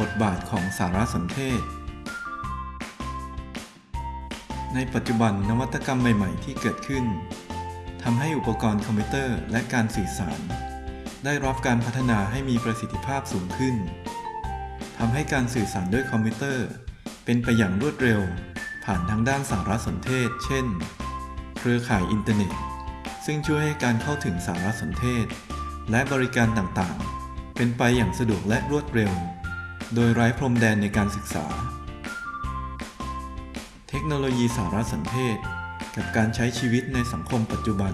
บทบาทของสารสนเทศ ในปัจจุบันนวัตกรรมใหม่ ๆ ที่เกิดขึ้นทำให้อุปกรณ์คอมพิวเตอร์และการสื่อสาร ได้รับการพัฒนาให้มีประสิทธิภาพสูงขึ้นทำให้การสื่อสารด้วยคอมพิวเตอร์ เป็นไปอย่างรวดเร็ว ผ่านทางด้านสารสนเทศ เช่น เครือข่ายอินเทอร์เน็ต ซึ่งช่วยให้การเข้าถึงสารสนเทศ และบริการต่างๆ เป็นไปอย่างสะดวกและรวดเร็ว โดยไร้พรมแดนในการศึกษา เทคโนโลยีสารสนเทศ กับการใช้ชีวิตในสังคมปัจจุบัน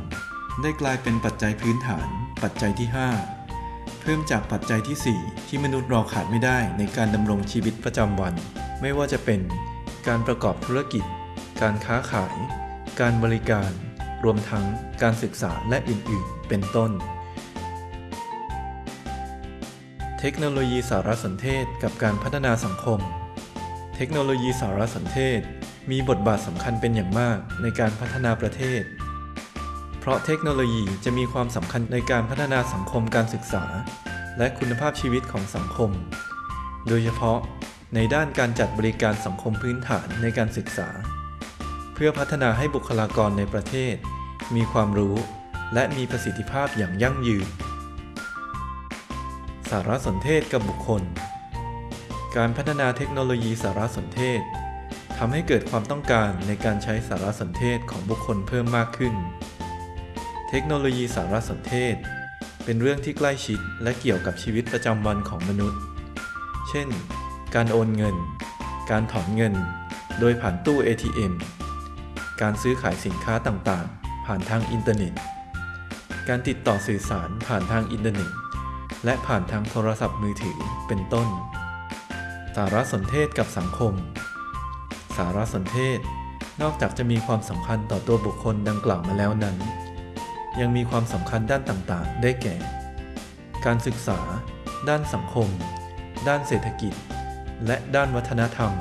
ได้กลายเป็นปัจจัยพื้นฐาน ปัจจัยที่ 5 เพิ่มจากปัจจัยที่ 4 ที่มนุษย์เราขาดไม่ได้ในการดำรงชีวิตประจำวัน ไม่ว่าจะเป็นการประกอบธุรกิจ การค้าขาย การบริการ รวมทั้งการศึกษาและอื่น ๆ เป็นต้น เทคโนโลยีสารสนเทศกับการพัฒนาสังคม เทคโนโลยีสารสนเทศ มีบทบาทสำคัญเป็นอย่างมากในการพัฒนาประเทศ เพราะเทคโนโลยีจะมีความสำคัญในการพัฒนาสังคมการศึกษา และคุณภาพชีวิตของสังคม โดยเฉพาะในด้านการจัดบริการสังคมพื้นฐานในการศึกษา เพื่อพัฒนาให้บุคลากรในประเทศ มีความรู้ และมีประสิทธิภาพอย่างยั่งยืน สารสนเทศกับบุคคล การพัฒนาเทคโนโลยีสารสนเทศทำให้เกิดความต้องการในการใช้สารสนเทศของบุคคลเพิ่มมากขึ้น เทคโนโลยีสารสนเทศ เป็นเรื่องที่ใกล้ชิดและเกี่ยวกับชีวิตประจำวันของมนุษย์ เช่น การโอนเงิน การถอนเงิน โดยผ่านตู้ ATM การซื้อขายสินค้าต่างๆ ผ่านทางอินเทอร์เน็ต การติดต่อสื่อสารผ่านทางอินเทอร์เน็ต และผ่านทางโทรศัพท์มือถือเป็นต้น สารสนเทศกับสังคม สารสนเทศ นอกจากจะมีความสำคัญต่อตัวบุคคลดังกล่าวมาแล้วนั้น ยังมีความสำคัญด้านต่างๆ ได้แก่ การศึกษา ด้านสังคม ด้านเศรษฐกิจ และด้านวัฒนธรรม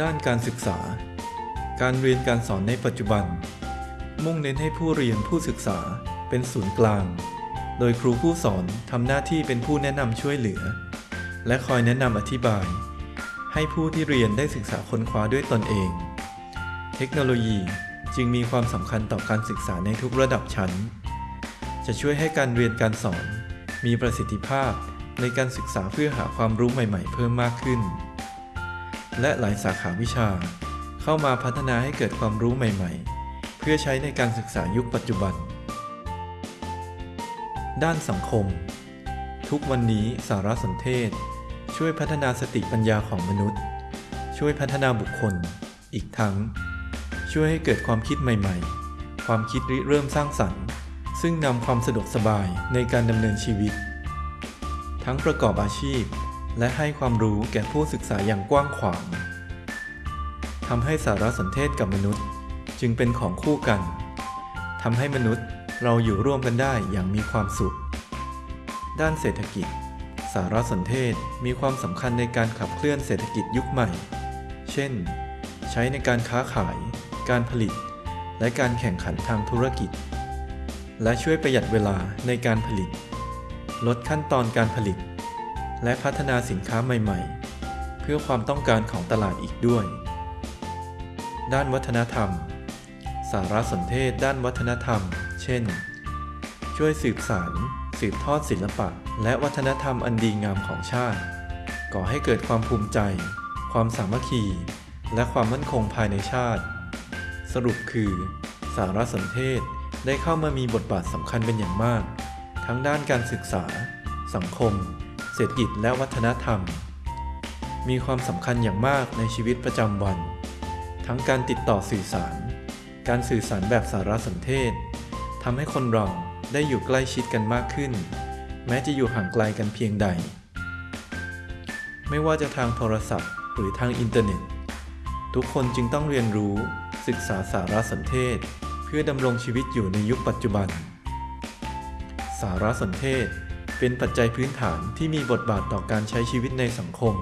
ด้านการศึกษา การเรียนการสอนในปัจจุบัน มุ่งเน้นให้ผู้เรียนผู้ศึกษาเป็นศูนย์กลาง โดยครูผู้สอนทำหน้าที่เป็นผู้แนะนำช่วยเหลือ และคอยแนะนำอธิบาย ให้ผู้ที่เรียนได้ศึกษาค้นคว้าด้วยตนเอง เทคโนโลยีจึงมีความสำคัญต่อการศึกษาในทุกระดับชั้น จะช่วยให้การเรียนการสอน มีประสิทธิภาพในการศึกษาเพื่อหาความรู้ใหม่ๆ เพิ่มมากขึ้น และหลายสาขาวิชา เข้ามาพัฒนาให้เกิดความรู้ใหม่ๆ เพื่อใช้ในการศึกษายุคปัจจุบัน ด้านสังคม ทุกวันนี้สารสนเทศ ช่วยพัฒนาสติปัญญาของมนุษย์ ช่วยพัฒนาบุคคล อีกทั้ง ช่วยให้เกิดความคิดใหม่ ๆ ความคิดริเริ่มสร้างสรรค์ ซึ่งนำความสะดวกสบายในการดำเนินชีวิต ทั้งประกอบอาชีพ และให้ความรู้แก่ผู้ศึกษาอย่างกว้างขวางทำให้สารสนเทศกับมนุษย์ จึงเป็นของคู่กันทำให้มนุษย์ เราอยู่ร่วมกันได้อย่างมีความสุข ด้านเศรษฐกิจ สารสนเทศมีความสำคัญในการขับเคลื่อนเศรษฐกิจยุคใหม่ เช่น ใช้ในการค้าขาย การผลิต และการแข่งขันทางธุรกิจ และช่วยประหยัดเวลาในการผลิต ลดขั้นตอนการผลิต และพัฒนาสินค้าใหม่ ๆ เพื่อความต้องการของตลาดอีกด้วย ด้านวัฒนธรรม สารสนเทศด้านวัฒนธรรม เช่น ช่วยสืบสารสืบทอดศิลปะ และวัฒนธรรมอันดีงามของชาติ ก่อให้เกิดความภูมิใจ ความสามัคคี และความมั่นคงภายในชาติ สรุปคือ สารสนเทศได้เข้ามามีบทบาทสำคัญเป็นอย่างมาก ทั้งด้านการศึกษา สังคม เศรษฐกิจและวัฒนธรรม มีความสำคัญอย่างมากในชีวิตประจำวัน ทั้งการติดต่อสื่อสาร การสื่อสารแบบสารสนเทศ ทำให้คนเราได้อยู่ใกล้ชิดกันมากขึ้น แม้จะอยู่ห่างไกลกันเพียงใด ไม่ว่าจะทางโทรศัพท์หรือทางอินเทอร์เน็ต ทุกคนจึงต้องเรียนรู้ศึกษาสารสนเทศ เพื่อดำรงชีวิตอยู่ในยุคปัจจุบัน สารสนเทศเป็นปัจจัยพื้นฐานที่มีบทบาทต่อการใช้ชีวิตในสังคม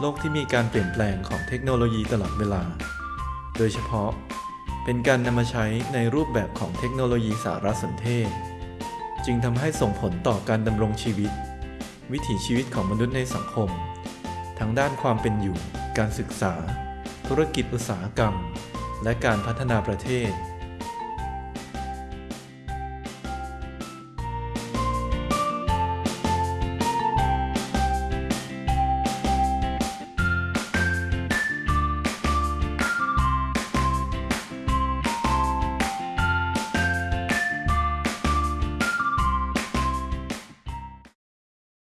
โลกที่มีการเปลี่ยนแปลงของเทคโนโลยีตลอดเวลา โดยเฉพาะ เป็นการนำมาใช้ในรูปแบบของเทคโนโลยีสารสนเทศ จึงทำให้ส่งผลต่อการดำรงชีวิต วิถีชีวิตของมนุษย์ในสังคม ทั้งด้านความเป็นอยู่ การศึกษา ธุรกิจอุตสาหกรรม และการพัฒนาประเทศ